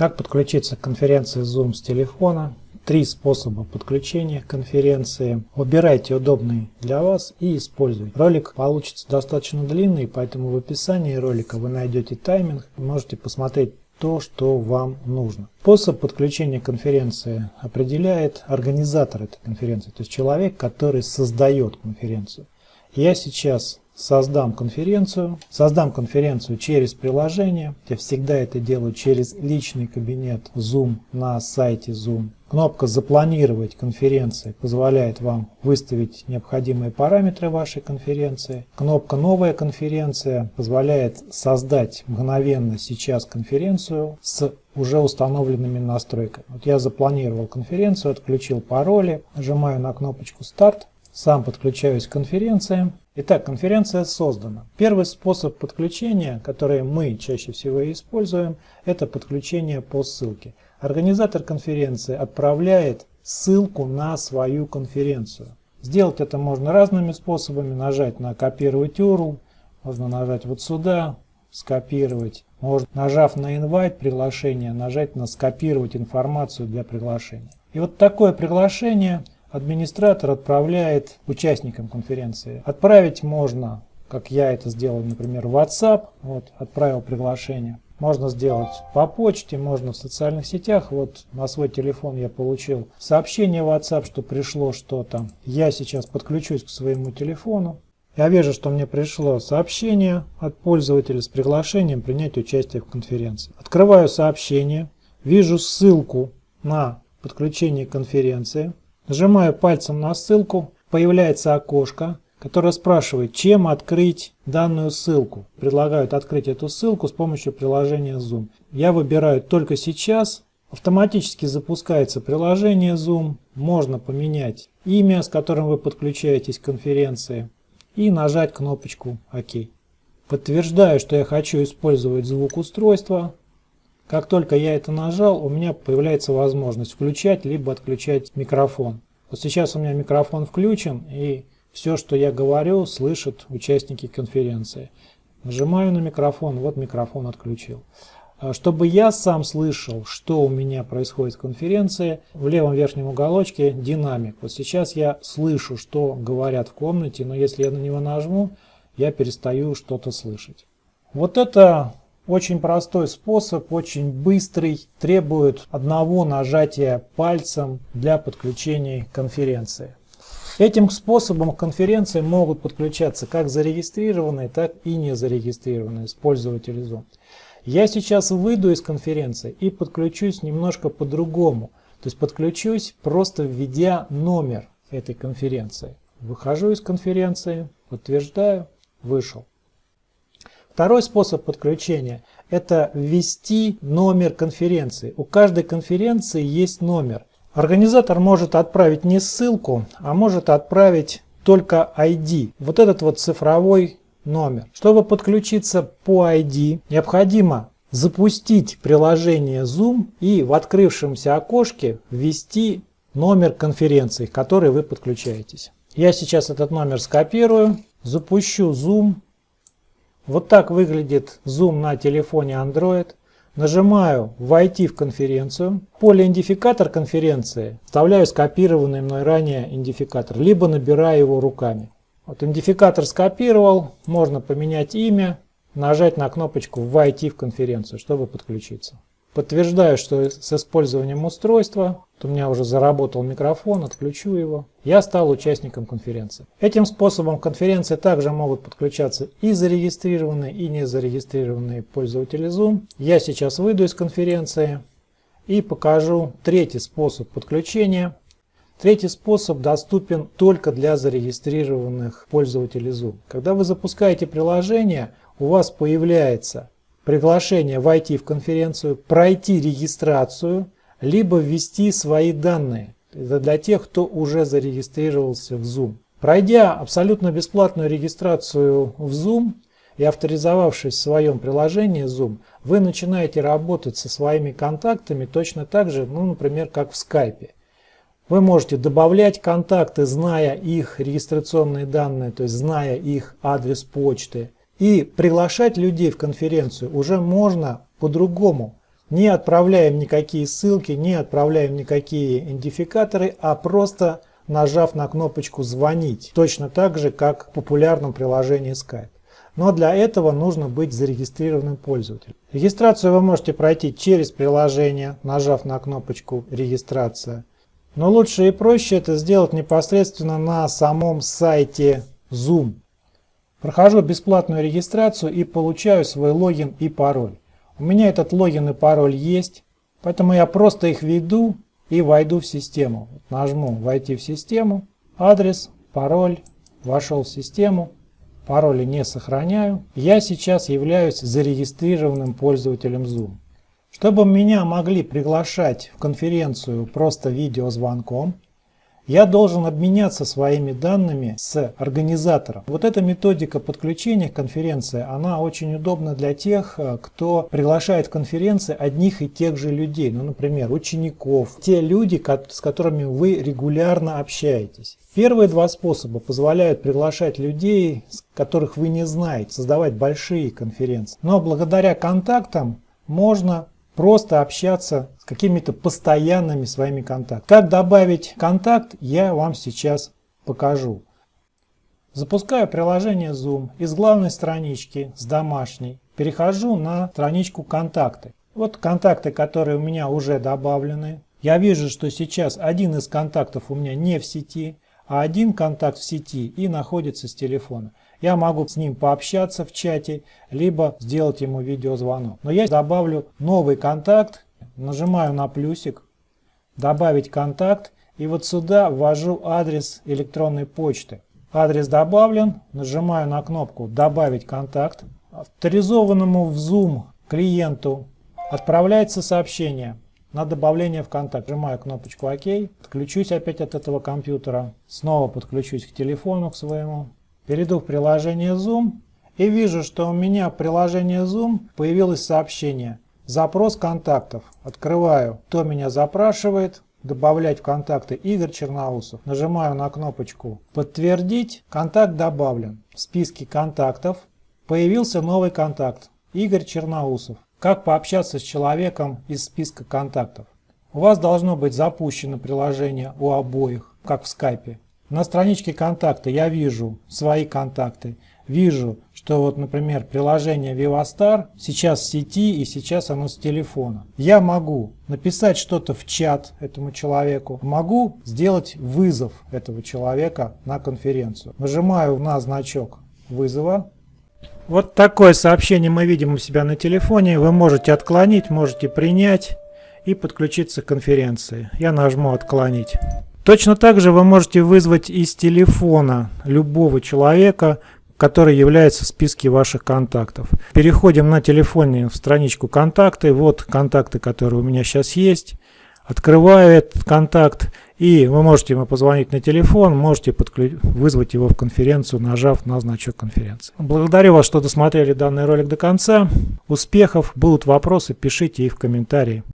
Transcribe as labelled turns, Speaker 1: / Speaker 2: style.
Speaker 1: Как подключиться к конференции Zoom с телефона? Три способа подключения к конференции. Выбирайте удобный для вас и используйте. Ролик получится достаточно длинный, поэтому в описании ролика вы найдете тайминг. Можете посмотреть то, что вам нужно. Способ подключения конференции определяет организатор этой конференции, то есть человек, который создает конференцию. Я сейчас создам конференцию. Создам конференцию через приложение. Я всегда это делаю через личный кабинет Zoom на сайте Zoom. Кнопка «Запланировать конференции» позволяет вам выставить необходимые параметры вашей конференции. Кнопка «Новая конференция» позволяет создать мгновенно сейчас конференцию с уже установленными настройками. Вот я запланировал конференцию, отключил пароли, нажимаю на кнопочку «Старт», сам подключаюсь к конференции. Итак, конференция создана. Первый способ подключения, который мы чаще всего используем, это подключение по ссылке. Организатор конференции отправляет ссылку на свою конференцию. Сделать это можно разными способами. Нажать на «Копировать URL», можно нажать вот сюда, скопировать. Можно, нажав на «Invite» приглашение, нажать на «Скопировать информацию для приглашения». И вот такое приглашение – администратор отправляет участникам конференции. Отправить можно, как я это сделал, например, в WhatsApp, вот, отправил приглашение. Можно сделать по почте, можно в социальных сетях. Вот на свой телефон я получил сообщение в WhatsApp, что пришло что-то. Я сейчас подключусь к своему телефону. Я вижу, что мне пришло сообщение от пользователя с приглашением принять участие в конференции. Открываю сообщение, вижу ссылку на подключение к конференции. Нажимаю пальцем на ссылку, появляется окошко, которое спрашивает, чем открыть данную ссылку. Предлагают открыть эту ссылку с помощью приложения Zoom. Я выбираю только сейчас. Автоматически запускается приложение Zoom. Можно поменять имя, с которым вы подключаетесь к конференции. И нажать кнопочку ОК. Подтверждаю, что я хочу использовать звук устройства. Как только я это нажал, у меня появляется возможность включать либо отключать микрофон. Вот сейчас у меня микрофон включен, и все, что я говорю, слышат участники конференции. Нажимаю на микрофон, вот микрофон отключил. А чтобы я сам слышал, что у меня происходит в конференции, в левом верхнем уголочке динамик. Вот сейчас я слышу, что говорят в комнате, но если я на него нажму, я перестаю что-то слышать. Вот это очень простой способ, очень быстрый, требует одного нажатия пальцем для подключения конференции. Этим способом к конференции могут подключаться как зарегистрированные, так и незарегистрированные пользователи Zoom. Я сейчас выйду из конференции и подключусь немножко по-другому. То есть подключусь просто введя номер этой конференции. Выхожу из конференции, подтверждаю, вышел. Второй способ подключения – это ввести номер конференции. У каждой конференции есть номер. Организатор может отправить не ссылку, а может отправить только ID. Вот этот вот цифровой номер. Чтобы подключиться по ID, необходимо запустить приложение Zoom и в открывшемся окошке ввести номер конференции, к которой вы подключаетесь. Я сейчас этот номер скопирую, запущу Zoom вот так выглядит Zoom на телефоне Android. Нажимаю «Войти в конференцию». поле «Идентификатор конференции» вставляю скопированный мной ранее идентификатор, либо набираю его руками. Вот идентификатор скопировал, можно поменять имя, нажать на кнопочку «Войти в конференцию», чтобы подключиться. Подтверждаю, что с использованием устройства, у меня уже заработал микрофон, отключу его. Я стал участником конференции. Этим способом конференции также могут подключаться и зарегистрированные, и незарегистрированные пользователи Zoom. Я сейчас выйду из конференции и покажу третий способ подключения. Третий способ доступен только для зарегистрированных пользователей Zoom. Когда вы запускаете приложение, у вас появляется приглашение войти в конференцию, пройти регистрацию, либо ввести свои данные. Это для тех, кто уже зарегистрировался в Zoom. Пройдя абсолютно бесплатную регистрацию в Zoom и авторизовавшись в своем приложении Zoom, вы начинаете работать со своими контактами точно так же, ну, например, как в Skype. Вы можете добавлять контакты, зная их регистрационные данные, то есть зная их адрес почты, и приглашать людей в конференцию уже можно по-другому. Не отправляем никакие ссылки, не отправляем никакие идентификаторы, а просто нажав на кнопочку «Звонить», точно так же, как в популярном приложении Skype. Но для этого нужно быть зарегистрированным пользователем. Регистрацию вы можете пройти через приложение, нажав на кнопочку «Регистрация». Но лучше и проще это сделать непосредственно на самом сайте Zoom. Прохожу бесплатную регистрацию и получаю свой логин и пароль. У меня этот логин и пароль есть, поэтому я просто их введу и войду в систему. Нажму «Войти в систему», адрес, пароль, вошел в систему, пароли не сохраняю. Я сейчас являюсь зарегистрированным пользователем Zoom. Чтобы меня могли приглашать в конференцию просто видеозвонком, я должен обменяться своими данными с организатором. Вот эта методика подключения к конференции, она очень удобна для тех, э, кто приглашает в конференции одних и тех же людей. Ну, например, учеников, те люди, с которыми вы регулярно общаетесь. Первые два способа позволяют приглашать людей, которых вы не знаете, создавать большие конференции. Но благодаря контактам можно просто общаться с какими-то постоянными своими контактами. Как добавить контакт, я вам сейчас покажу. Запускаю приложение Zoom из главной странички, с домашней. Перехожу на страничку «Контакты». Вот контакты, которые у меня уже добавлены. Я вижу, что сейчас один из контактов у меня не в сети, а один контакт в сети и находится с телефона. Я могу с ним пообщаться в чате, либо сделать ему видеозвонок. Но я добавлю новый контакт, нажимаю на плюсик, добавить контакт, и вот сюда ввожу адрес электронной почты. Адрес добавлен, нажимаю на кнопку «Добавить контакт». Авторизованному в Zoom клиенту отправляется сообщение на добавление в контакт. Нажимаю кнопочку ОК, подключусь опять от этого компьютера, снова подключусь к телефону к своему. Перейду в приложение Zoom и вижу, что у меня в приложении Zoom появилось сообщение «Запрос контактов». Открываю, кто меня запрашивает, добавлять в контакты Игорь Черноусов. Нажимаю на кнопочку «Подтвердить». Контакт добавлен. В списке контактов появился новый контакт Игорь Черноусов. Как пообщаться с человеком из списка контактов? У вас должно быть запущено приложение у обоих, как в скайпе. На страничке контакта я вижу свои контакты. Вижу, что вот, например, приложение VivaStar сейчас в сети и сейчас оно с телефона. Я могу написать что-то в чат этому человеку. Могу сделать вызов этого человека на конференцию. Нажимаю на значок вызова. Вот такое сообщение мы видим у себя на телефоне. Вы можете отклонить, можете принять и подключиться к конференции. Я нажму «Отклонить». Точно так же вы можете вызвать из телефона любого человека, который является в списке ваших контактов. Переходим на телефоне в страничку контакты. Вот контакты, которые у меня сейчас есть. Открываю этот контакт и вы можете ему позвонить на телефон, можете вызвать его в конференцию, нажав на значок конференции. Благодарю вас, что досмотрели данный ролик до конца. Успехов! Будут вопросы, пишите их в комментарии.